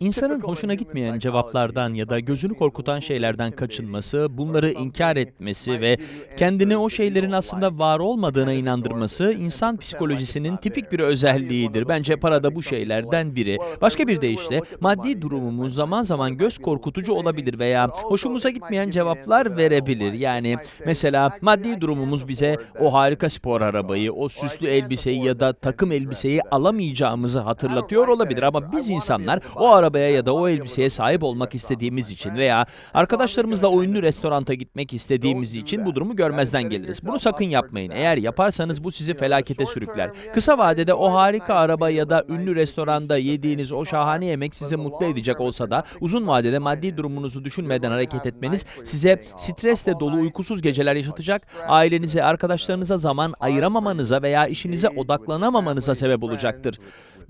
İnsanın hoşuna gitmeyen cevaplardan ya da gözünü korkutan şeylerden kaçınması, bunları inkar etmesi ve kendini o şeylerin aslında var olmadığına inandırması insan psikolojisinin tipik bir özelliğidir. Bence para da bu şeylerden biri. Başka bir deyişle maddi durumumuz zaman zaman göz korkutucu olabilir veya hoşumuza gitmeyen cevaplar verebilir. Yani mesela maddi durumumuz bize o harika spor arabayı, o süslü elbiseyi ya da takım elbiseyi alamayacağımızı hatırlatıyor olabilir ama biz insanlar o arabaya ya da o elbiseye sahip olmak istediğimiz için veya arkadaşlarımızla o ünlü restoranta gitmek istediğimiz için bu durumu görmezden geliriz. Bunu sakın yapmayın. Eğer yaparsanız bu sizi felakete sürükler. Kısa vadede o harika araba ya da ünlü restoranda yediğiniz o şahane yemek sizi mutlu edecek olsa da uzun vadede maddi durumunuzu düşünmeden hareket etmeniz size stresle dolu uykusuz geceler yaşatacak, ailenize, arkadaşlarınıza zaman ayıramamanıza veya işinize odaklanamamanıza sebep olacaktır.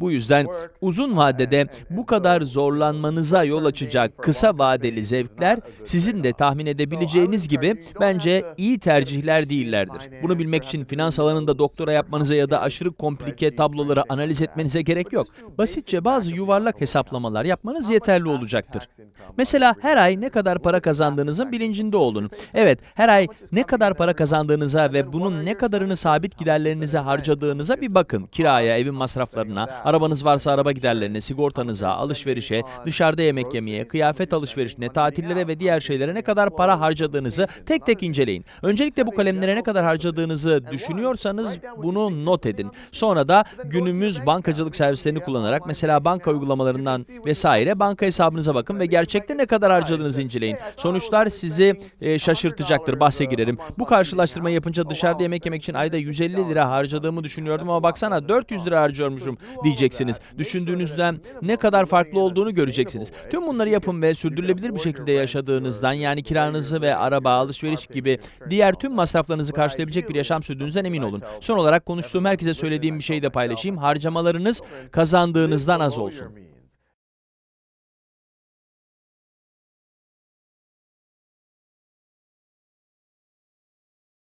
Bu yüzden uzun vadede bu kadar zorlanmanıza yol açacak kısa vadeli zevkler sizin de tahmin edebileceğiniz gibi bence iyi tercihler değillerdir. Bunu bilmek için finans alanında doktora yapmanıza ya da aşırı komplike tabloları analiz etmenize gerek yok. Basitçe bazı yuvarlak hesaplamalar yapmanız yeterli olacaktır. Mesela her ay ne kadar para kazandığınızın bilincinde olun. Evet, her ay ne kadar para kazandığınıza ve bunun ne kadarını sabit giderlerinize harcadığınıza bir bakın. Kiraya, evin masraflarına, arabanız varsa araba giderlerine, sigortanıza, alışverişe, dışarıda yemek yemeye, kıyafet alışverişine, tatillere ve diğer şeylere ne kadar para harcadığınızı tek tek inceleyin. Öncelikle bu kalemlere ne kadar harcadığınızı düşünüyorsanız bunu not edin. Sonra da günümüz bankacılık servislerini kullanarak mesela banka uygulamalarından vesaire banka hesabınıza bakın ve gerçekte ne kadar harcadığınızı inceleyin. Sonuçlar sizi e, şaşırtacaktır. Bahse girerim. Bu karşılaştırmayı yapınca dışarıda yemek yemek için ayda 150 lira harcadığımı düşünüyordum ama baksana 400 lira harcıyormuşum diyeceksiniz. Düşündüğünüzden ne kadar farklı olduğunu göreceksiniz. Tüm bunları yapın ve sürdürülebilir bir şekilde yaşadığınızdan yani kiranızı ve araba, alışveriş gibi diğer tüm masraflarınızı karşılayabilecek bir yaşam sürdüğünüzden emin olun. Son olarak konuştuğum herkese söylediğim bir şeyi de paylaşayım. Harcamalarınız kazandığınızdan az olsun.